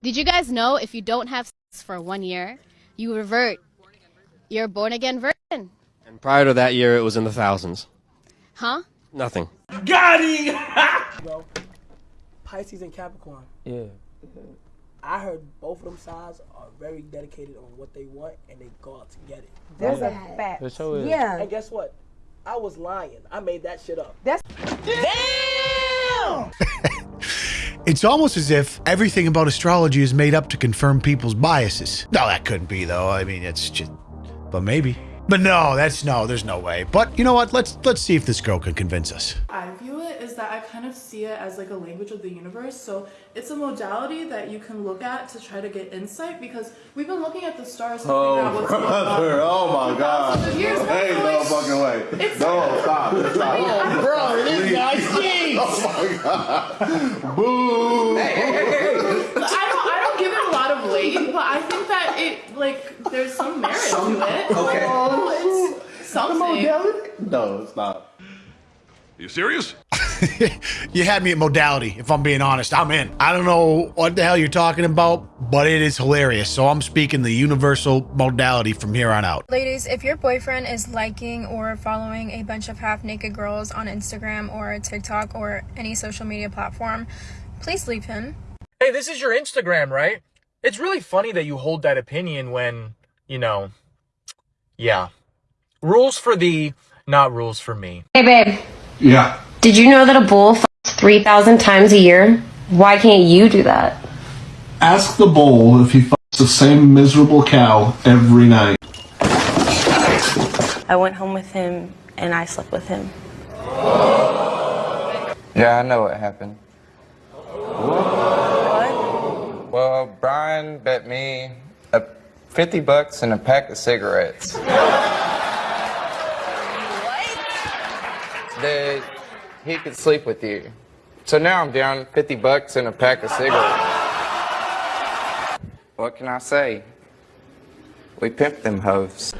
Did you guys know if you don't have sex for one year, you revert? You're born again virgin. And prior to that year, it was in the thousands. Huh? Nothing. Got him! Well, Pisces and Capricorn. Yeah. I heard both of them sides are very dedicated on what they want and they go out to get it. That's a fact. It sure is. Yeah. And guess what? I was lying. I made that shit up. That's It's almost as if everything about astrology is made up to confirm people's biases. No, that couldn't be though. I mean, it's just, but maybe. But no, that's no. There's no way. But you know what? Let's let's see if this girl can convince us. I view it is that I kind of see it as like a language of the universe. So it's a modality that you can look at to try to get insight because we've been looking at the stars to figure out oh, what's going oh my god. Thousands of years. Ain't no fucking way. It's- No, stop. Stop. Bro, this guy stinks! Oh my god. Boo. I don't I don't give it a lot of weight, but I think that it like there's some merit to it. Okay. Oh, it's something. No, stop. You serious? you had me at modality, if I'm being honest. I'm in. I don't know what the hell you're talking about, but it is hilarious. So I'm speaking the universal modality from here on out. Ladies, if your boyfriend is liking or following a bunch of half naked girls on Instagram or TikTok or any social media platform, please leave him. Hey, this is your Instagram, right? It's really funny that you hold that opinion when, you know, yeah. Rules for thee, not rules for me. Hey, babe. Yeah. Did you know that a bull fucks 3,000 times a year? Why can't you do that? Ask the bull if he fucks the same miserable cow every night. I went home with him and I slept with him. Yeah, I know what happened. What? Well, Brian bet me a 50 bucks and a pack of cigarettes. That he could sleep with you. So now I'm down 50 bucks and a pack of cigarettes. What can I say? We pimped them hoes.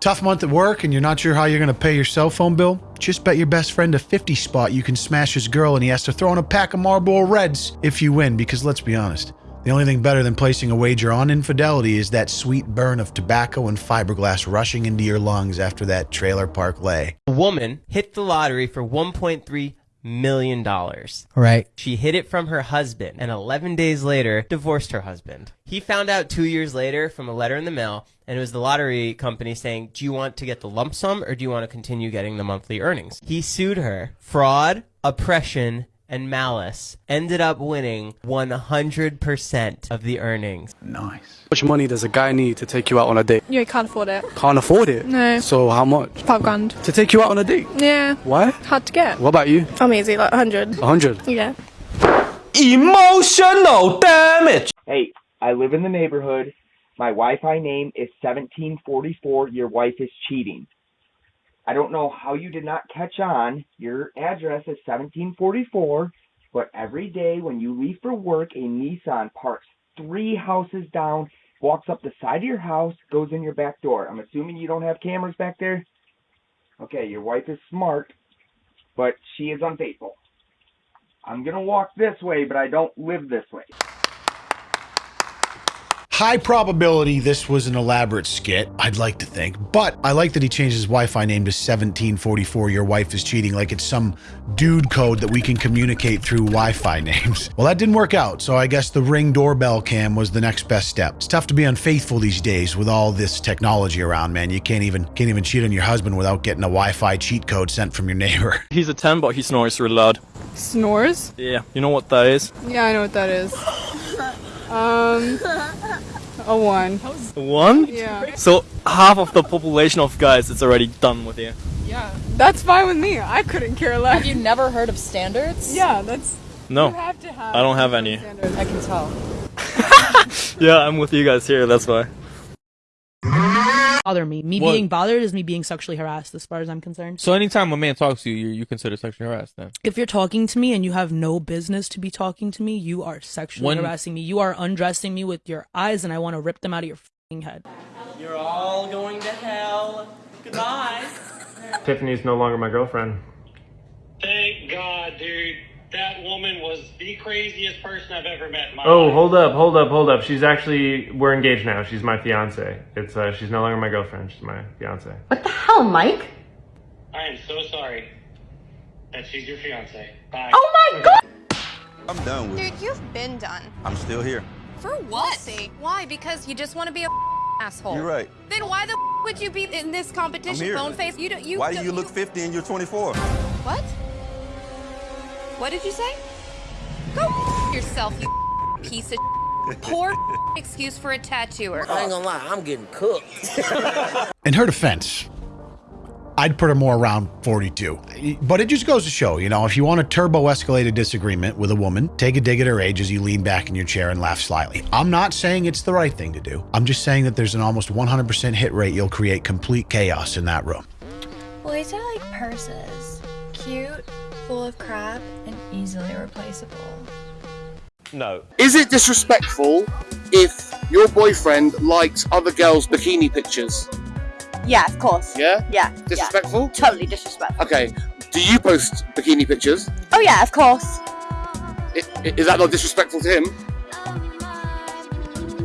Tough month at work and you're not sure how you're going to pay your cell phone bill? Just bet your best friend a 50 spot you can smash his girl and he has to throw in a pack of Marlboro Reds if you win because let's be honest, the only thing better than placing a wager on infidelity is that sweet burn of tobacco and fiberglass rushing into your lungs after that trailer park lay. A woman hit the lottery for 1.3 million dollars. Right. She hid it from her husband and 11 days later divorced her husband. He found out 2 years later from a letter in the mail and it was the lottery company saying, "Do you want to get the lump sum or do you want to continue getting the monthly earnings?" He sued her. Fraud, oppression, and malice ended up winning 100% of the earnings. Nice. How much money does a guy need to take you out on a date? Yeah, you can't afford it. Can't afford it. No. So how much? Five grand. To take you out on a date? Yeah. Why? Hard to get. What about you? I'm easy, like 100. Hundred. Yeah. Emotional damage! Hey, I live in the neighborhood. My Wi-Fi name is 1744. Your wife is cheating. I don't know how you did not catch on. Your address is 1744, but every day when you leave for work, a Nissan parks three houses down, walks up the side of your house, goes in your back door. I'm assuming you don't have cameras back there? Okay, your wife is smart, but she is unfaithful. I'm gonna walk this way, but I don't live this way. High probability this was an elaborate skit, I'd like to think, but I like that he changed his Wi-Fi name to 1744 Your Wife is Cheating like it's some dude code that we can communicate through Wi-Fi names. Well, that didn't work out, so I guess the Ring doorbell cam was the next best step. It's tough to be unfaithful these days with all this technology around, man. You can't even can't even cheat on your husband without getting a Wi-Fi cheat code sent from your neighbor. He's a 10, but he snores really loud. Snores? Yeah. You know what that is? Yeah, I know what that is. Um, a one. A One? Yeah. So half of the population of guys is already done with you. Yeah, that's fine with me. I couldn't care less. Have you never heard of standards? Yeah, that's. No. You have to have. I don't have any. standards. I can tell. Yeah, I'm with you guys here, that's why. Bother me. Me What? being bothered is me being sexually harassed, as far as I'm concerned. So anytime a man talks to you, you, you consider sexually harassed then? If you're talking to me and you have no business to be talking to me, you are sexually When- harassing me. You are undressing me with your eyes, and I want to rip them out of your fing head. You're all going to hell. Goodbye. Tiffany's no longer my girlfriend. Thank God, dude. That woman was the craziest person I've ever met in my Oh, life. hold up, hold up, hold up. She's actually we're engaged now. She's my fiance. It's uh she's no longer my girlfriend. She's my fiance. What the hell, Mike. I am so sorry that she's your fiance. Bye. Oh my god! I'm done with it. Dude, you've been done. I'm still here. For what? Why? Because you just want to be a asshole. You're right. Then why the would you be in this competition, here. bone face? You don't. You. Why do don't- you look 50 and you're 24? What? What did you say? Go yourself, you piece of. Poor excuse for a tattooer. I ain't gonna lie, I'm getting cooked. In her defense, I'd put her more around 42. But it just goes to show, you know, if you want a turbo escalated disagreement with a woman, take a dig at her age as you lean back in your chair and laugh slyly. I'm not saying it's the right thing to do. I'm just saying that there's an almost 100% hit rate you'll create complete chaos in that room. Boys are like purses. Cute, full of crap, and easily replaceable. No. Is it disrespectful if your boyfriend likes other girls' bikini pictures? Yeah, of course. Yeah? Yeah. Disrespectful? Yeah. Totally disrespectful. Okay. Do you post bikini pictures? Oh yeah, of course. I- i- Is that not disrespectful to him?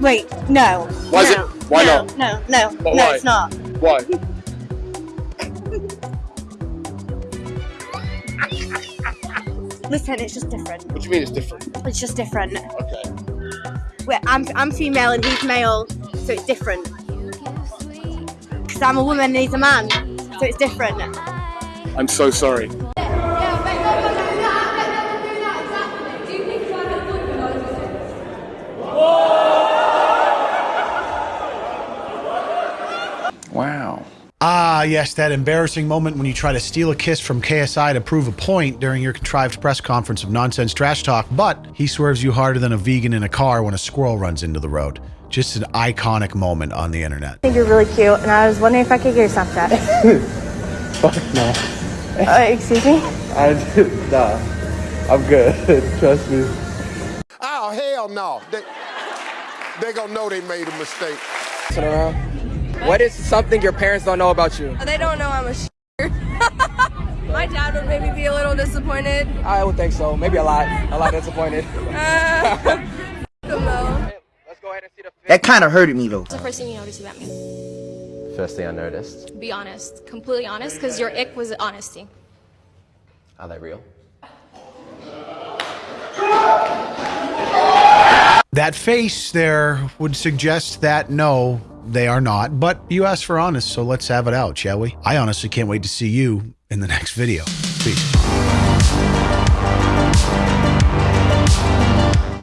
Wait, no. Why is it- why no, not? No, no, But no, why? it's not. Why? Listen, it's just different. What do you mean it's different? It's just different. Okay. Wait, I'm I'm female and he's male, so it's different. Because I'm a woman and he's a man, so it's different. I'm so sorry. Yes, that embarrassing moment when you try to steal a kiss from KSI to prove a point during your contrived press conference of nonsense trash talk, but he swerves you harder than a vegan in a car when a squirrel runs into the road. Just an iconic moment on the internet. I think you're really cute, and I was wondering if I could get your Snapchat. Fuck no. uh, excuse me? I nah. I'm good. Trust me. Oh hell no! They they gonna know they made a mistake. Turn around. What is something your parents don't know about you? They don't know I'm a shit. My dad would maybe be a little disappointed. I would think so. Maybe a lot. A lot disappointed. Uh, though. That kind of hurted me though. What's the first thing you noticed about me? First thing I noticed, Be honest. Completely honest, because your ick was honesty. are they real? That face there would suggest that no, they are not. But you asked for honest, so let's have it out, shall we? I honestly can't wait to see you in the next video. Peace.